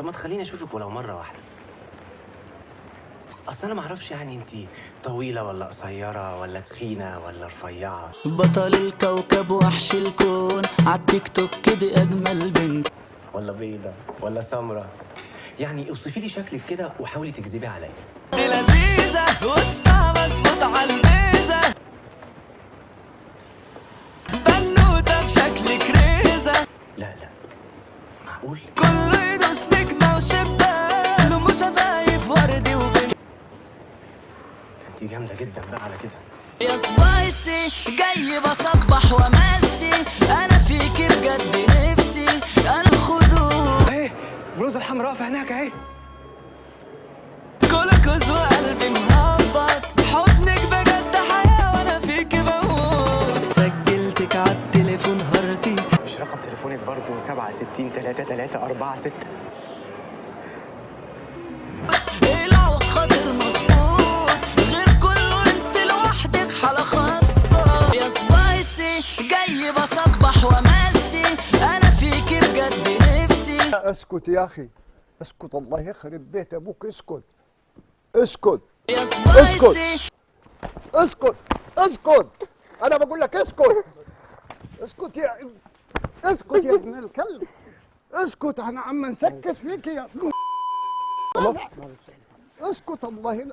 طب ما تخليني أشوفك ولو مرة واحدة. أصل أنا ما أعرفش يعني انت طويلة ولا قصيرة ولا تخينة ولا رفيعة. بطل الكوكب وحش الكون. عالتيك توك كده أجمل بنت. ولا بيضة ولا سمرة. يعني اوصفي لي شكلك كده وحاولي تكذبي عليا. دي معقول؟ كله يدوس نجمة وشبان أم شفايف وردي وبنت انت جامدة جدا بقى على كده. يا سبايسي جاي بصبح وامسي. أنا فيكي بجد نفسي أنا الخدود. اهي البلوزه الحمراء في هناك أهي. تليفونك برضه 67 3 3 4 6 العوض خاطر مظبوط غير كله أنت لوحدك حالة خاصة. يا سبايسي جاي بصبح وامسي أنا فيكي بجد نفسي. أسكت يا أخي أسكت الله يخرب بيت أبوك اسكت. اسكت. يا سبايسي. اسكت. اسكت. أنا بقول لك اسكت. اسكت يا اسكت يا ابن الكلب. اسكت أنا عم نسكت فيك يا اسكت الله